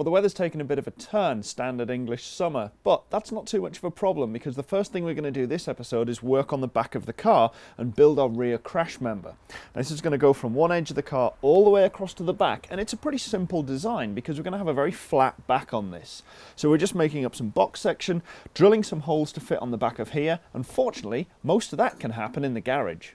Well, the weather's taken a bit of a turn, standard English summer, but that's not too much of a problem because the first thing we're going to do this episode is work on the back of the car and build our rear crash member. Now, this is going to go from one edge of the car all the way across to the back, and it's a pretty simple design because we're going to have a very flat back on this. So we're just making up some box section, drilling some holes to fit on the back of here, and fortunately, most of that can happen in the garage.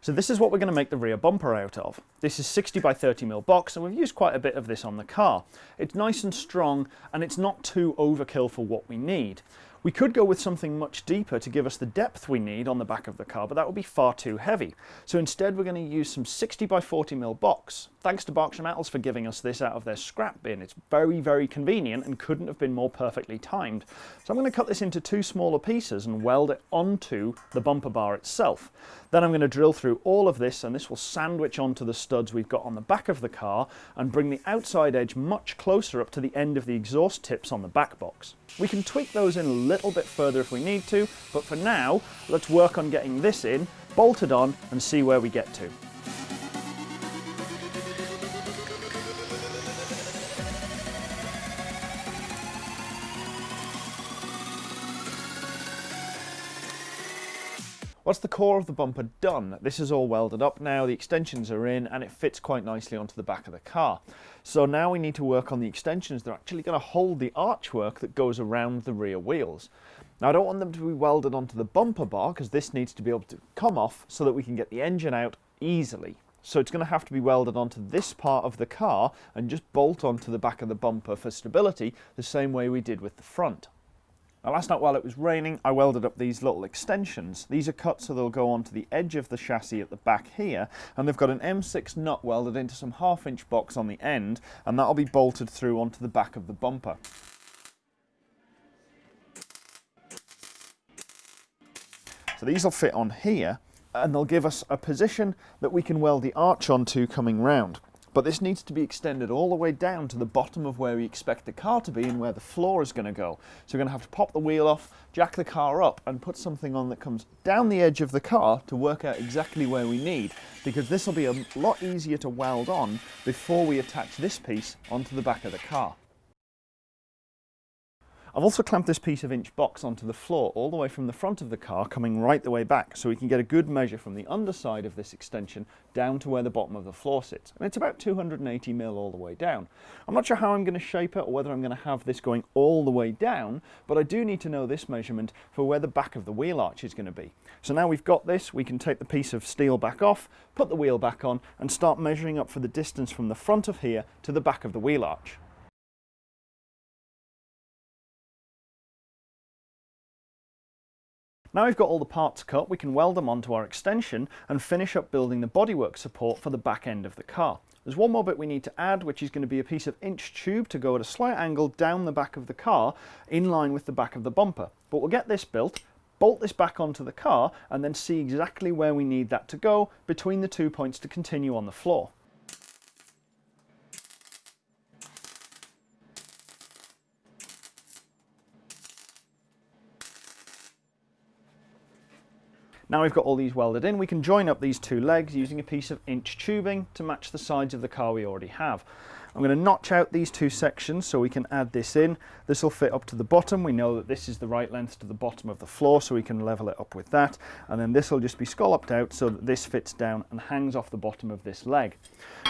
So this is what we're going to make the rear bumper out of. This is 60 by 30 mil box and we've used quite a bit of this on the car. It's nice and strong and it's not too overkill for what we need. We could go with something much deeper to give us the depth we need on the back of the car, but that would be far too heavy. So instead we're going to use some 60 by 40 mil box. Thanks to Berkshire Metals for giving us this out of their scrap bin. It's very, very convenient and couldn't have been more perfectly timed. So I'm going to cut this into two smaller pieces and weld it onto the bumper bar itself. Then I'm going to drill through all of this and this will sandwich onto the studs we've got on the back of the car and bring the outside edge much closer up to the end of the exhaust tips on the back box. We can tweak those in a little bit further if we need to, but for now, let's work on getting this in, bolted on and see where we get to. Once the core of the bumper done, this is all welded up now, the extensions are in and it fits quite nicely onto the back of the car. So now we need to work on the extensions that are actually going to hold the archwork that goes around the rear wheels. Now I don't want them to be welded onto the bumper bar because this needs to be able to come off so that we can get the engine out easily. So it's going to have to be welded onto this part of the car and just bolt onto the back of the bumper for stability the same way we did with the front. Now last night while it was raining I welded up these little extensions. These are cut so they'll go onto the edge of the chassis at the back here and they've got an M6 nut welded into some half inch box on the end and that'll be bolted through onto the back of the bumper. So these will fit on here and they'll give us a position that we can weld the arch onto coming round but this needs to be extended all the way down to the bottom of where we expect the car to be and where the floor is going to go. So we're going to have to pop the wheel off, jack the car up and put something on that comes down the edge of the car to work out exactly where we need because this will be a lot easier to weld on before we attach this piece onto the back of the car. I've also clamped this piece of inch box onto the floor all the way from the front of the car coming right the way back so we can get a good measure from the underside of this extension down to where the bottom of the floor sits. And it's about 280 mil all the way down. I'm not sure how I'm going to shape it or whether I'm going to have this going all the way down, but I do need to know this measurement for where the back of the wheel arch is going to be. So now we've got this, we can take the piece of steel back off, put the wheel back on and start measuring up for the distance from the front of here to the back of the wheel arch. Now we've got all the parts cut, we can weld them onto our extension and finish up building the bodywork support for the back end of the car. There's one more bit we need to add, which is going to be a piece of inch tube to go at a slight angle down the back of the car, in line with the back of the bumper. But we'll get this built, bolt this back onto the car, and then see exactly where we need that to go between the two points to continue on the floor. Now we've got all these welded in, we can join up these two legs using a piece of inch tubing to match the sides of the car we already have. I'm going to notch out these two sections so we can add this in. This will fit up to the bottom. We know that this is the right length to the bottom of the floor so we can level it up with that. And then this will just be scalloped out so that this fits down and hangs off the bottom of this leg.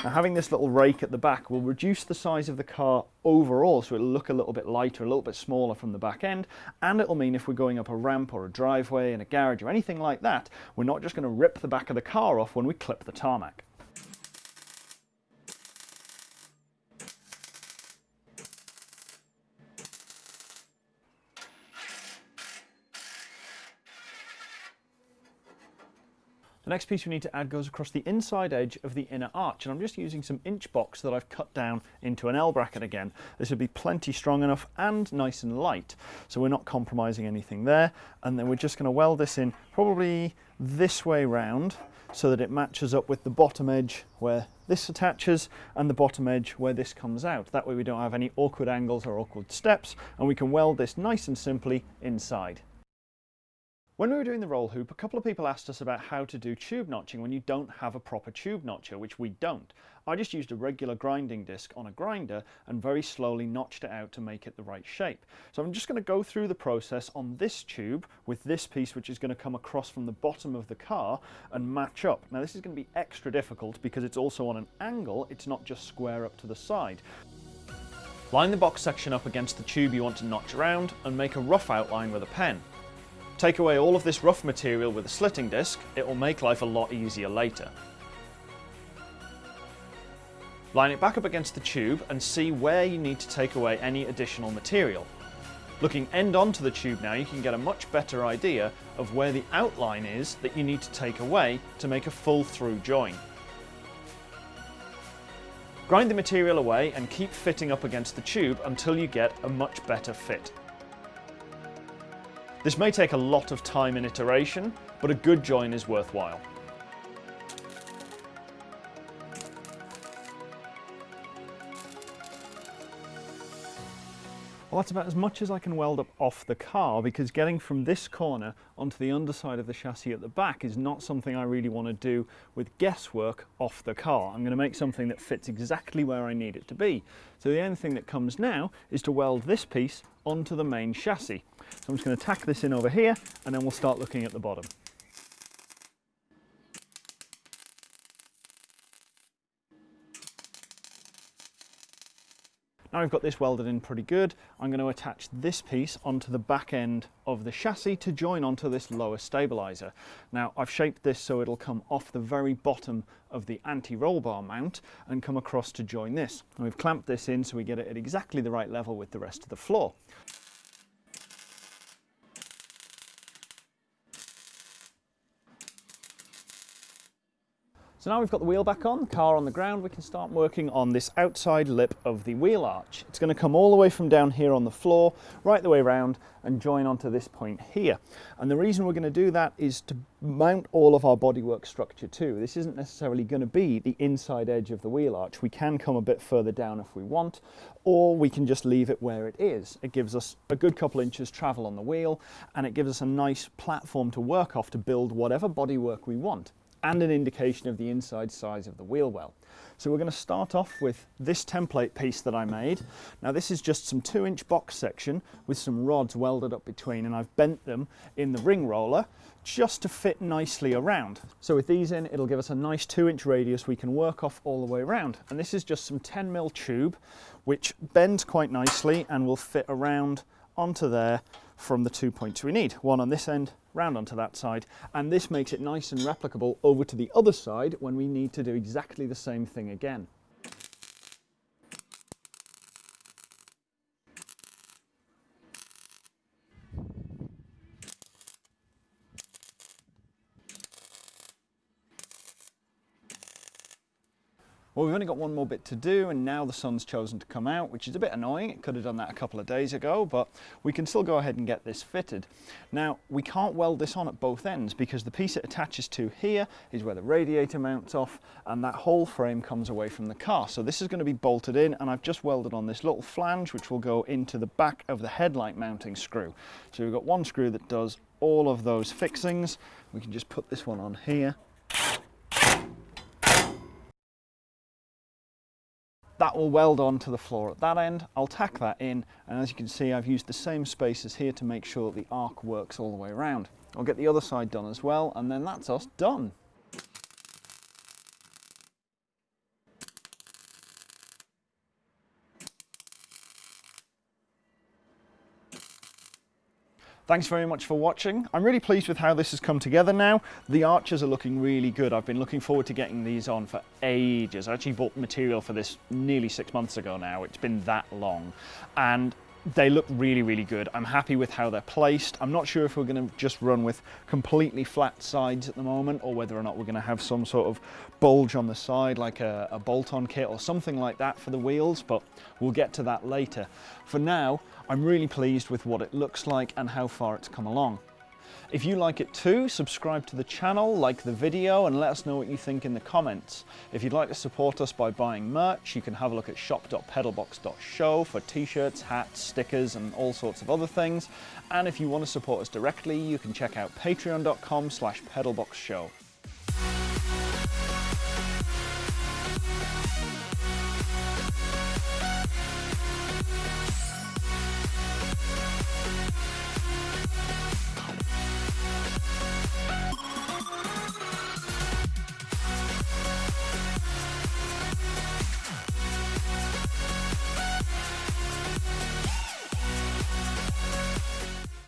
Now having this little rake at the back will reduce the size of the car overall so it'll look a little bit lighter, a little bit smaller from the back end and it'll mean if we're going up a ramp or a driveway in a garage or anything like that we're not just going to rip the back of the car off when we clip the tarmac. The next piece we need to add goes across the inside edge of the inner arch and I'm just using some inch box that I've cut down into an L bracket again. This would be plenty strong enough and nice and light so we're not compromising anything there and then we're just going to weld this in probably this way round so that it matches up with the bottom edge where this attaches and the bottom edge where this comes out. That way we don't have any awkward angles or awkward steps and we can weld this nice and simply inside. When we were doing the roll hoop, a couple of people asked us about how to do tube notching when you don't have a proper tube notcher, which we don't. I just used a regular grinding disc on a grinder and very slowly notched it out to make it the right shape. So I'm just going to go through the process on this tube with this piece which is going to come across from the bottom of the car and match up. Now this is going to be extra difficult because it's also on an angle, it's not just square up to the side. Line the box section up against the tube you want to notch around and make a rough outline with a pen. Take away all of this rough material with a slitting disc, it will make life a lot easier later. Line it back up against the tube and see where you need to take away any additional material. Looking end onto the tube now, you can get a much better idea of where the outline is that you need to take away to make a full through join. Grind the material away and keep fitting up against the tube until you get a much better fit. This may take a lot of time and iteration, but a good join is worthwhile. Well, that's about as much as I can weld up off the car because getting from this corner onto the underside of the chassis at the back is not something I really want to do with guesswork off the car. I'm going to make something that fits exactly where I need it to be. So the only thing that comes now is to weld this piece onto the main chassis. So I'm just going to tack this in over here and then we'll start looking at the bottom. Now I've got this welded in pretty good, I'm going to attach this piece onto the back end of the chassis to join onto this lower stabilizer. Now I've shaped this so it'll come off the very bottom of the anti-roll bar mount and come across to join this. And we've clamped this in so we get it at exactly the right level with the rest of the floor. So now we've got the wheel back on, the car on the ground, we can start working on this outside lip of the wheel arch. It's going to come all the way from down here on the floor, right the way around and join onto this point here. And the reason we're going to do that is to mount all of our bodywork structure too. This isn't necessarily going to be the inside edge of the wheel arch. We can come a bit further down if we want, or we can just leave it where it is. It gives us a good couple inches travel on the wheel, and it gives us a nice platform to work off to build whatever bodywork we want and an indication of the inside size of the wheel well. So we're going to start off with this template piece that I made. Now this is just some two inch box section with some rods welded up between and I've bent them in the ring roller just to fit nicely around. So with these in it'll give us a nice two inch radius we can work off all the way around and this is just some 10 mil tube which bends quite nicely and will fit around onto there from the two points we need. One on this end, round onto that side, and this makes it nice and replicable over to the other side when we need to do exactly the same thing again. Well, we've only got one more bit to do and now the sun's chosen to come out, which is a bit annoying. It could have done that a couple of days ago, but we can still go ahead and get this fitted. Now, we can't weld this on at both ends because the piece it attaches to here is where the radiator mounts off and that whole frame comes away from the car. So this is going to be bolted in and I've just welded on this little flange which will go into the back of the headlight mounting screw. So we've got one screw that does all of those fixings. We can just put this one on here will weld on to the floor at that end. I'll tack that in and as you can see I've used the same spaces here to make sure the arc works all the way around. I'll get the other side done as well and then that's us done. Thanks very much for watching. I'm really pleased with how this has come together now. The arches are looking really good. I've been looking forward to getting these on for ages. I actually bought material for this nearly six months ago now. It's been that long. And they look really, really good. I'm happy with how they're placed. I'm not sure if we're going to just run with completely flat sides at the moment or whether or not we're going to have some sort of bulge on the side like a, a bolt-on kit or something like that for the wheels, but we'll get to that later. For now, I'm really pleased with what it looks like and how far it's come along. If you like it too, subscribe to the channel, like the video, and let us know what you think in the comments. If you'd like to support us by buying merch, you can have a look at shop.pedalbox.show for t-shirts, hats, stickers, and all sorts of other things. And if you want to support us directly, you can check out patreon.com slash pedalboxshow.